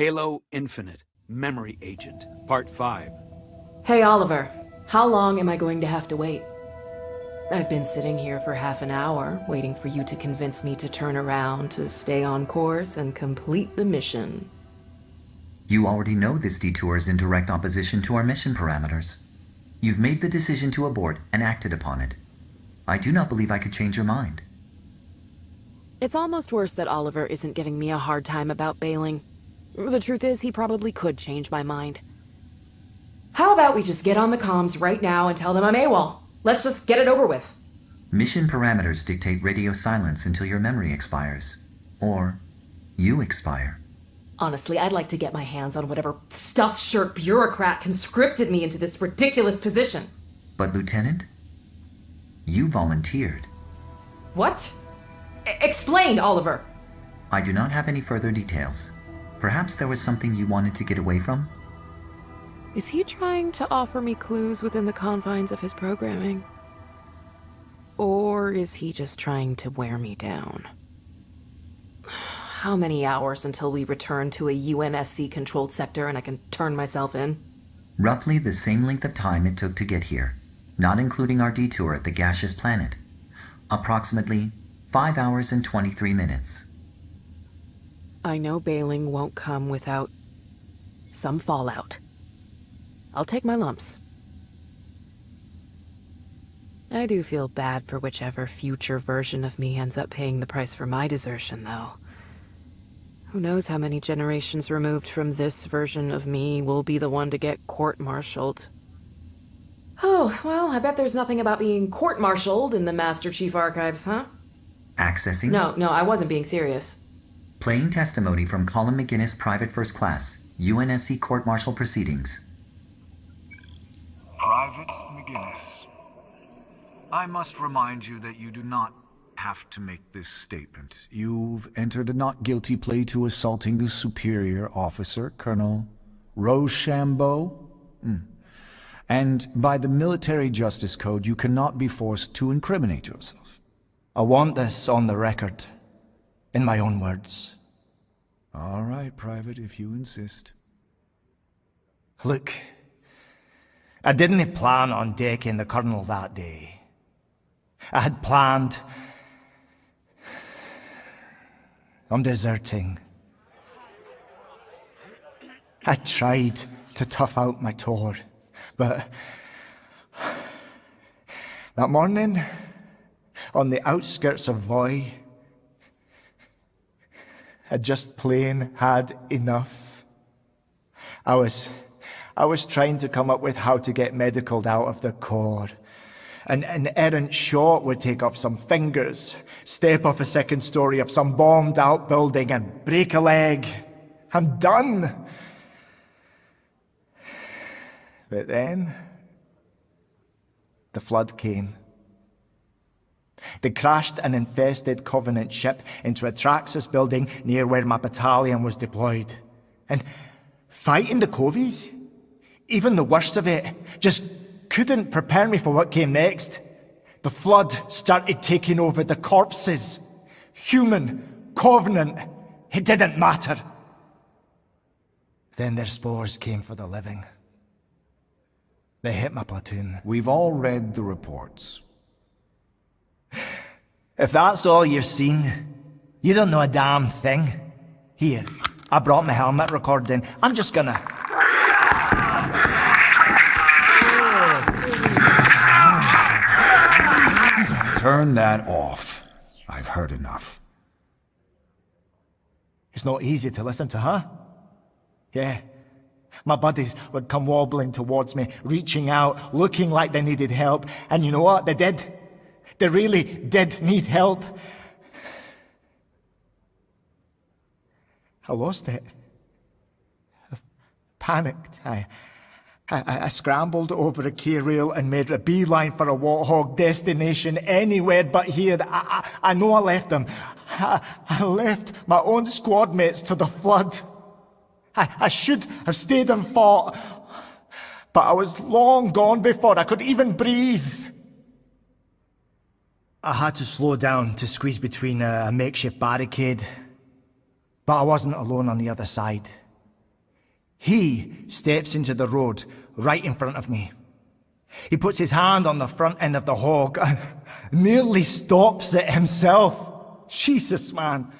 Halo Infinite, Memory Agent, Part 5. Hey, Oliver. How long am I going to have to wait? I've been sitting here for half an hour, waiting for you to convince me to turn around, to stay on course, and complete the mission. You already know this detour is in direct opposition to our mission parameters. You've made the decision to abort and acted upon it. I do not believe I could change your mind. It's almost worse that Oliver isn't giving me a hard time about bailing. The truth is, he probably could change my mind. How about we just get on the comms right now and tell them I'm AWOL? Let's just get it over with. Mission parameters dictate radio silence until your memory expires. Or you expire. Honestly, I'd like to get my hands on whatever stuffed shirt bureaucrat conscripted me into this ridiculous position. But Lieutenant, you volunteered. What? E explain, Oliver. I do not have any further details. Perhaps there was something you wanted to get away from? Is he trying to offer me clues within the confines of his programming? Or is he just trying to wear me down? How many hours until we return to a UNSC-controlled sector and I can turn myself in? Roughly the same length of time it took to get here, not including our detour at the gaseous planet. Approximately 5 hours and 23 minutes. I know bailing won't come without some fallout. I'll take my lumps. I do feel bad for whichever future version of me ends up paying the price for my desertion, though. Who knows how many generations removed from this version of me will be the one to get court-martialed. Oh, well, I bet there's nothing about being court-martialed in the Master Chief Archives, huh? Accessing? No, no, I wasn't being serious. Playing testimony from Colin McGinnis, Private First Class, UNSC Court-Martial Proceedings. Private McGinnis. I must remind you that you do not have to make this statement. You've entered a not guilty plea to assaulting the superior officer, Colonel Rochambeau. Mm. And by the Military Justice Code, you cannot be forced to incriminate yourself. I want this on the record, in my own words. All right, Private, if you insist. Look, I didn't plan on decking the Colonel that day. I had planned on deserting. I tried to tough out my tour, but that morning, on the outskirts of Voi, I just plain had enough. I was I was trying to come up with how to get medicaled out of the corps. An, an errant shot would take off some fingers, step off a second story of some bombed out building and break a leg. I'm done. But then, the flood came. They crashed an infested Covenant ship into a Traxus building near where my battalion was deployed. And fighting the Covies? Even the worst of it just couldn't prepare me for what came next. The flood started taking over the corpses. Human, covenant, it didn't matter. Then their spores came for the living. They hit my platoon. We've all read the reports. If that's all you've seen, you don't know a damn thing. Here, I brought my helmet recording. I'm just gonna... Turn that off. I've heard enough. It's not easy to listen to, huh? Yeah. My buddies would come wobbling towards me, reaching out, looking like they needed help. And you know what? They did. They really did need help. I lost it. I panicked. I, I, I, scrambled over a K-rail and made a beeline for a Warthog destination anywhere but here. I, I, I know I left them. I, I left my own squad mates to the flood. I, I should have stayed and fought, but I was long gone before I could even breathe. I had to slow down to squeeze between a, makeshift barricade, but I wasn't alone on the other side. He steps into the road right in front of me. He puts his hand on the front end of the hog and nearly stops it himself. Jesus, man.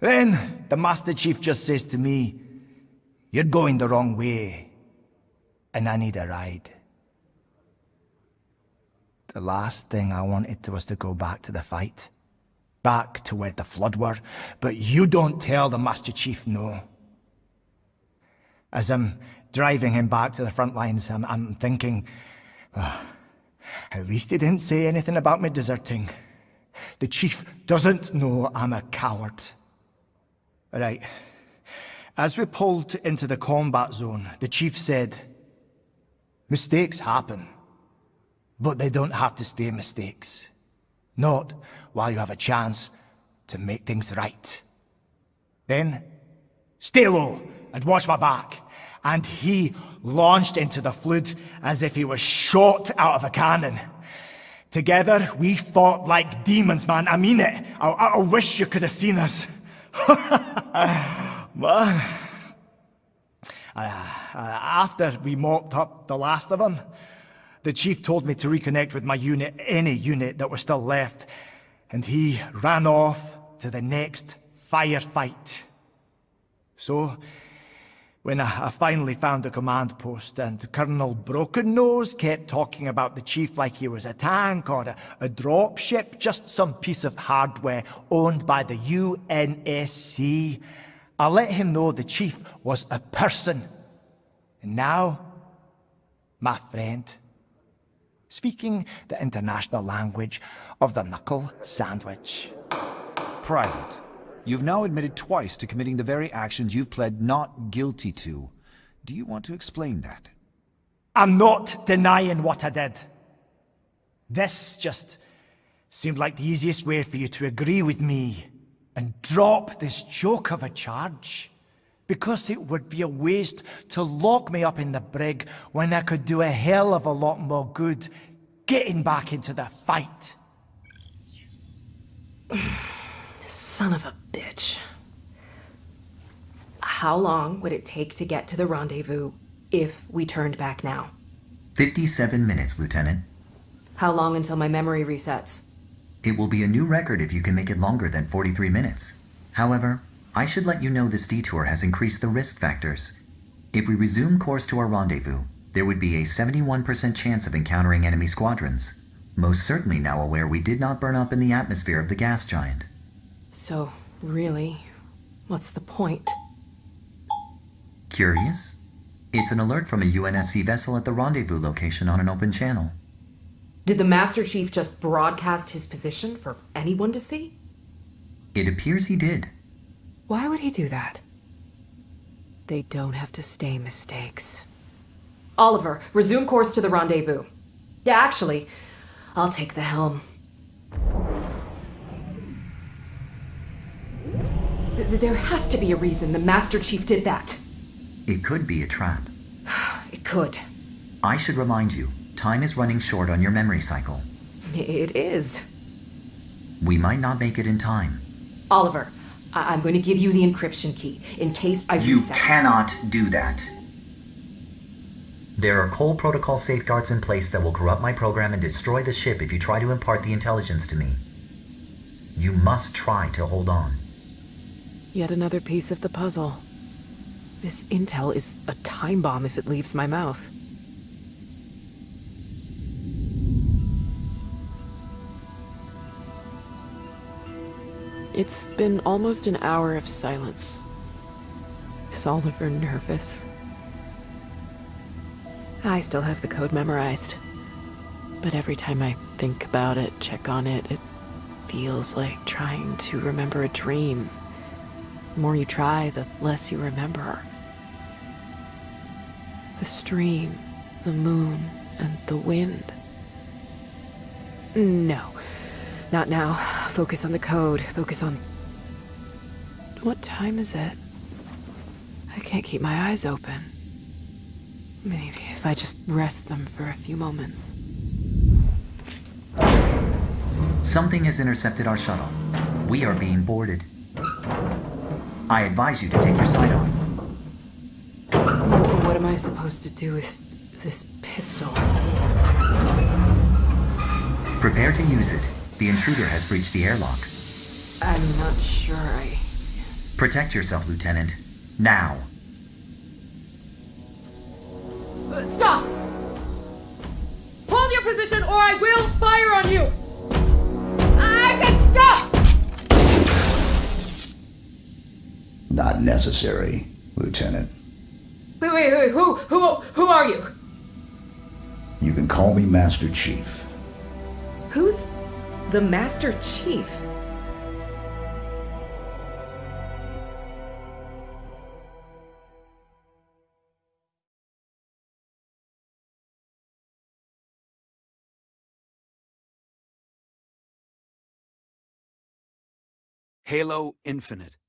Then the Master Chief just says to me, You're going the wrong way, and I need a ride. The last thing I wanted was to go back to the fight. Back to where the flood were, but you don't tell the Master Chief no. As I'm driving him back to the front lines, I'm, I'm thinking, "Ah, at least he didn't say anything about me deserting. The chief doesn't know I'm a coward. Right. As we pulled into the combat zone, the chief said, Mistakes happen, but they don't have to stay mistakes. Not while you have a chance to make things right. Then, stay low and watch my back. And he launched into the flood as if he was shot out of a cannon. Together, we fought like demons, man. I mean it. I, I, wish you could have seen us. man. Uh, uh, after we mopped up the last of them, the chief told me to reconnect with my unit, any unit that was still left, and he ran off to the next firefight. So, when I, I finally found the command post and Colonel Broken Nose kept talking about the chief like he was a tank or a, a drop ship, just some piece of hardware owned by the UNSC, I let him know the chief was a person. And now, my friend, speaking the international language of the knuckle sandwich. Private, you've now admitted twice to committing the very actions you've pled not guilty to. Do you want to explain that? I'm not denying what I did. This just seemed like the easiest way for you to agree with me and drop this joke of a charge. Because it would be a waste to lock me up in the brig when I could do a hell of a lot more good getting back into the fight. Son of a bitch. How long would it take to get to the rendezvous if we turned back now? 57 minutes, Lieutenant. How long until my memory resets? It will be a new record if you can make it longer than 43 minutes. However, I should let you know this detour has increased the risk factors. If we resume course to our rendezvous, there would be a 71% chance of encountering enemy squadrons. Most certainly now aware we did not burn up in the atmosphere of the gas giant. So, really, what's the point? Curious? It's an alert from a UNSC vessel at the rendezvous location on an open channel. Did the Master Chief just broadcast his position for anyone to see? It appears he did. Why would he do that? They don't have to stay mistakes. Oliver, resume course to the rendezvous. Yeah, actually, I'll take the helm. Th- th- there has to be a reason the Master Chief did that. It could be a trap. It could. I should remind you, time is running short on your memory cycle. It is. We might not make it in time. Oliver, I- I'm going to give you the encryption key in case I You cannot do that. There are Cole Protocol safeguards in place that will corrupt my program and destroy the ship if you try to impart the intelligence to me. You must try to hold on. Yet another piece of the puzzle. This intel is a time bomb if it leaves my mouth. It's been almost an hour of silence. Is Oliver nervous? I still have the code memorized. But every time I think about it, check on it, it feels like trying to remember a dream. The more you try, the less you remember. The stream, the moon, and the wind. No, not now. Focus on the code. Focus on. What time is it? I can't keep my eyes open. Maybe if I just rest them for a few moments. Something has intercepted our shuttle. We are being boarded. I advise you to take your sight off. What am I supposed to do with this pistol? Prepare to use it. The intruder has breached the airlock. I'm not sure I... Protect yourself, Lieutenant. Now. Uh, Stop! Hold your position or I will fire on you! I said stop! Not necessary, Lieutenant. Wait, wait, wait, who, who, who are you? You can call me Master Chief. Who's the Master Chief? Halo Infinite.